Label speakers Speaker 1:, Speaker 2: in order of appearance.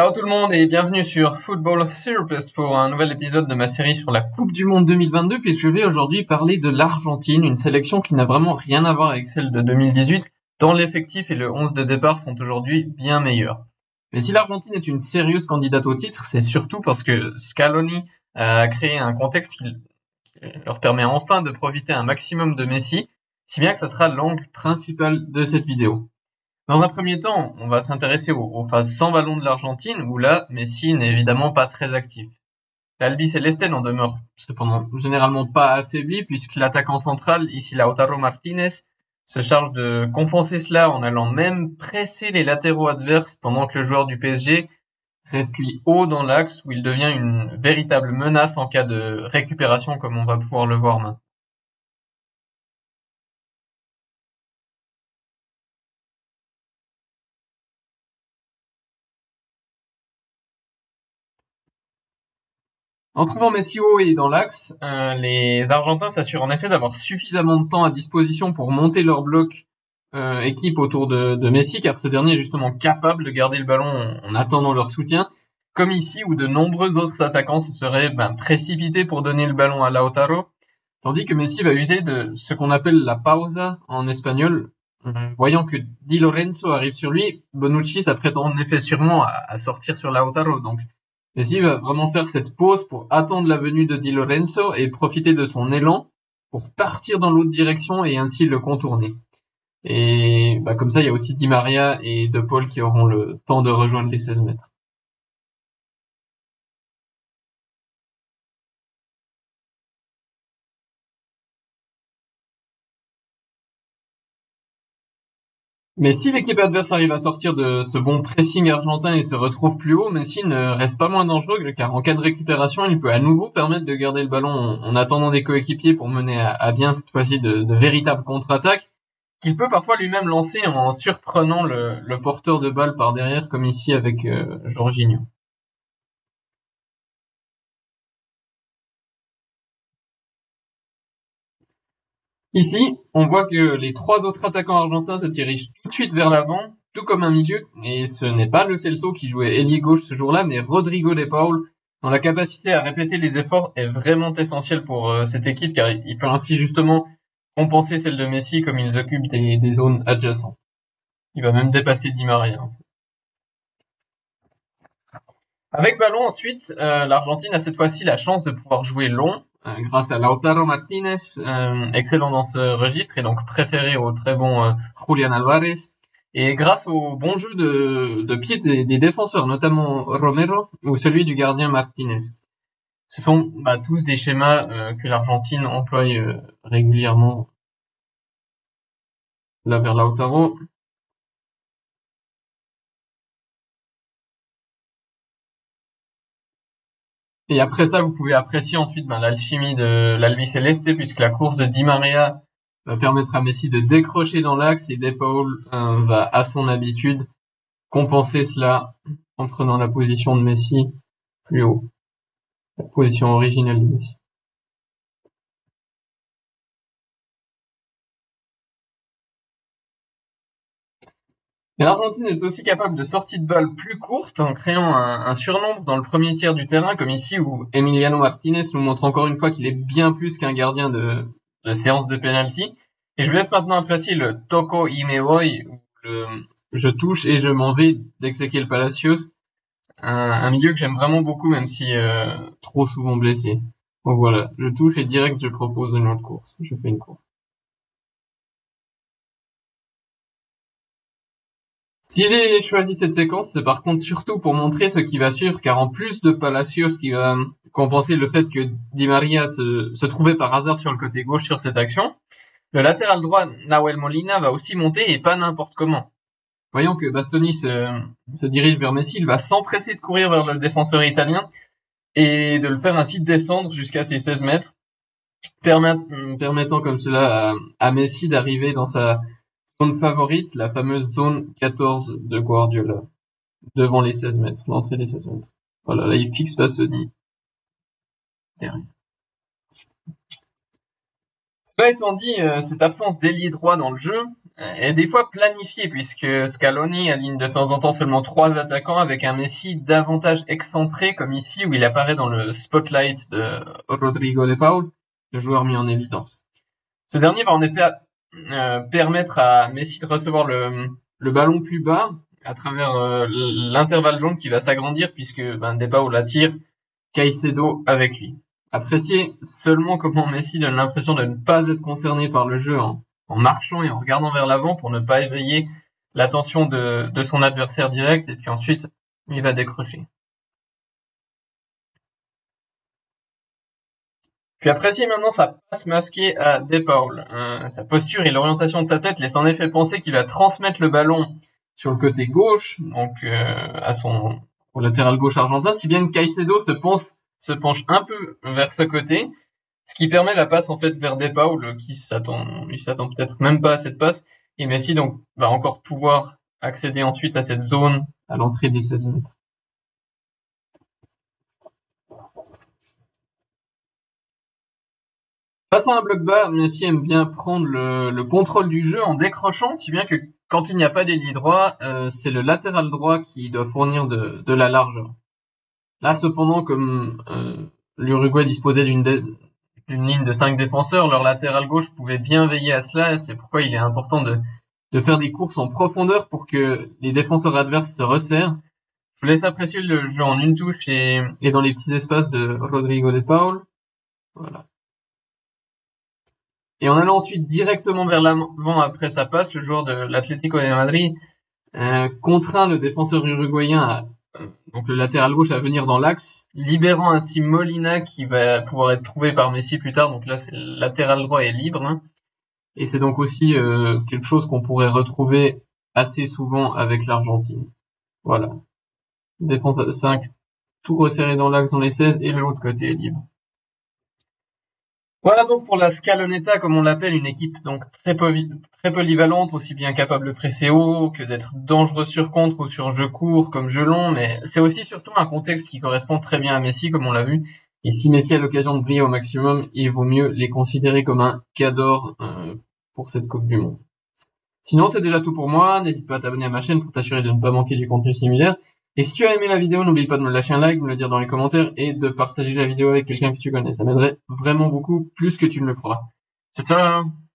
Speaker 1: Ciao tout le monde et bienvenue sur Football Therapist pour un nouvel épisode de ma série sur la Coupe du Monde 2022 puisque je vais aujourd'hui parler de l'Argentine, une sélection qui n'a vraiment rien à voir avec celle de 2018 dont l'effectif et le 11 de départ sont aujourd'hui bien meilleurs. Mais si l'Argentine est une sérieuse candidate au titre, c'est surtout parce que Scaloni a créé un contexte qui leur permet enfin de profiter un maximum de Messi, si bien que ça sera l'angle principal de cette vidéo. Dans un premier temps, on va s'intéresser aux, phases sans ballon de l'Argentine, où là, Messi n'est évidemment pas très actif. L'Albi Celeste n'en demeure cependant généralement pas affaibli, puisque l'attaquant central, ici Lautaro Martinez, se charge de compenser cela en allant même presser les latéraux adverses pendant que le joueur du PSG reste lui haut dans l'axe où il devient une véritable menace en cas de récupération comme on va pouvoir le voir maintenant. En trouvant Messi haut et dans l'axe, euh, les Argentins s'assurent en effet d'avoir suffisamment de temps à disposition pour monter leur bloc euh, équipe autour de, Messi, car ce dernier est justement capable de garder le ballon en, attendant leur soutien, comme ici où de nombreux autres attaquants se seraient ben, précipités pour donner le ballon à Lautaro, tandis que Messi va user de ce qu'on appelle la pausa en espagnol. Euh, voyant que Di Lorenzo arrive sur lui, Bonucci s'apprête en effet sûrement à, à sortir sur Lautaro, donc Messi va vraiment faire cette pause pour attendre la venue de Di Lorenzo et profiter de son élan pour partir dans l'autre direction et ainsi le contourner. Et bah, comme ça, il y a aussi Di Maria et De Paul qui auront le temps de rejoindre les 16 mètres. Mais si l'équipe adverse arrive à sortir de ce bon pressing argentin et se retrouve plus haut, Messi ne reste pas moins dangereux car en cas de récupération, il peut à nouveau permettre de garder le ballon en, attendant des coéquipiers pour mener à, bien cette fois-ci de, véritables contre-attaques qu'il peut parfois lui-même lancer en surprenant le, porteur de balle par derrière comme ici avec euh, Jorginho. Ici, on voit que les trois autres attaquants argentins se dirigent tout de suite vers l'avant, tout comme un milieu, et ce n'est pas le Celso qui jouait ailier gauche ce jour-là, mais Rodrigo de Paul, dont la capacité à répéter les efforts est vraiment essentielle pour euh, cette équipe, car il peut ainsi justement compenser celle de Messi comme ils occupent des, zones adjacentes. Il va même dépasser Di Maria. Avec ballon ensuite, euh, l'Argentine a cette fois-ci la chance de pouvoir jouer long, grâce à Lautaro Martinez, euh, excellent dans ce registre et donc préféré au très bon euh, Julian Alvarez. Et grâce au bon jeu de, de pied des, défenseurs, notamment Romero ou celui du gardien Martinez. Ce sont bah, tous des schémas que l'Argentine emploie régulièrement là vers Lautaro. Et après ça, vous pouvez apprécier ensuite ben, l'alchimie de l'Albi Celeste, puisque la course de Di Maria va permettre à Messi de décrocher dans l'axe et De Paul euh, va, à son habitude, compenser cela en prenant la position de Messi plus haut, la position originelle de Messi. l'Argentine est aussi capable de sorties de balles plus courtes en créant un, surnombre dans le premier tiers du terrain, comme ici où Emiliano Martinez nous montre encore une fois qu'il est bien plus qu'un gardien de, séance de penalty. Et je vous laisse maintenant apprécier le Toko Imeoi, le je touche et je m'en vais d'Exequiel Palacios, un, un, milieu que j'aime vraiment beaucoup, même si euh, trop souvent blessé. Donc voilà, je touche et direct je propose une autre course. Je fais une course. S'il choisi cette séquence, c'est par contre surtout pour montrer ce qui va suivre, car en plus de Palacios qui va compenser le fait que Di Maria se, trouvait par hasard sur le côté gauche sur cette action, le latéral droit Nahuel Molina va aussi monter et pas n'importe comment. Voyant que Bastoni se, dirige vers Messi, il va s'empresser de courir vers le défenseur italien et de le faire ainsi descendre jusqu'à ses 16 mètres, permettant comme cela à Messi d'arriver dans sa Zone favorite, la fameuse zone 14 de Guardiola, devant les 16 mètres, l'entrée des 16 mètres. Voilà, là il fixe Bastoni. Derrière. Cela étant dit, euh, cette absence d'ailier droit dans le jeu est des fois planifié puisque Scaloni aligne de temps en temps seulement trois attaquants avec un Messi davantage excentré comme ici où il apparaît dans le spotlight de Rodrigo de Paul, le joueur mis en évidence. Ce dernier va en effet euh, permettre à Messi de recevoir le, ballon plus bas à travers euh, l'intervalle jaune qui va s'agrandir puisque ben, De Paul attire Caicedo avec lui. Appréciez seulement comment Messi donne l'impression de ne pas être concerné par le jeu en, marchant et en regardant vers l'avant pour ne pas éveiller l'attention de son adversaire direct et puis ensuite il va décrocher. Puis appréciez maintenant sa passe masquée à De Paul. Euh, sa posture et l'orientation de sa tête laissent en effet penser qu'il va transmettre le ballon sur le côté gauche, donc euh, à son au latéral gauche argentin, si bien que Caicedo se se penche un peu vers ce côté, ce qui permet la passe en fait vers Depaul qui s'attend, s'attend peut-être même pas à cette passe, et Messi donc va encore pouvoir accéder ensuite à cette zone à l'entrée des 16 mètres. Face à un bloc bas, Messi aime bien prendre le, contrôle du jeu en décrochant, si bien que quand il n'y a pas d'ailier droit, euh, c'est le latéral droit qui doit fournir de, la largeur. Là, cependant, comme euh, l'Uruguay disposait d'une ligne de cinq défenseurs, leur latéral gauche pouvait bien veiller à cela, c'est pourquoi il est important de, de faire des courses en profondeur pour que les défenseurs adverses se resserrent. Je vous laisse apprécier le jeu en une touche et, et dans les petits espaces de Rodrigo de Paul. Voilà. Et en allant ensuite directement vers l'avant après sa passe, le joueur de l'Atlético de Madrid euh, contraint le défenseur uruguayen à donc le latéral gauche à venir dans l'axe, libérant ainsi Molina qui va pouvoir être trouvé par Messi plus tard. Donc là, c'est le latéral droit est libre. Hein. Et c'est donc aussi euh, quelque chose qu'on pourrait retrouver assez souvent avec l'Argentine. Voilà. Défense à 5, tout resserré dans l'axe dans les 16 et l'autre côté est libre. Voilà donc pour la Scaloneta, comme on l'appelle, une équipe donc très, polyvalente, aussi bien capable de presser haut que d'être dangereux sur contre ou sur jeu court comme jeu long, mais c'est aussi surtout un contexte qui correspond très bien à Messi, comme on l'a vu. Et si Messi a l'occasion de briller au maximum, il vaut mieux les considérer comme un cador euh, pour cette Coupe du Monde. Sinon, c'est déjà tout pour moi. N'hésite pas à t'abonner à ma chaîne pour t'assurer de ne pas manquer du contenu similaire. Et si tu as aimé la vidéo, n'oublie pas de me lâcher un like, de me le dire dans les commentaires et de partager la vidéo avec quelqu'un que tu connais. Ça m'aiderait vraiment beaucoup, plus que tu ne le feras. Ciao ciao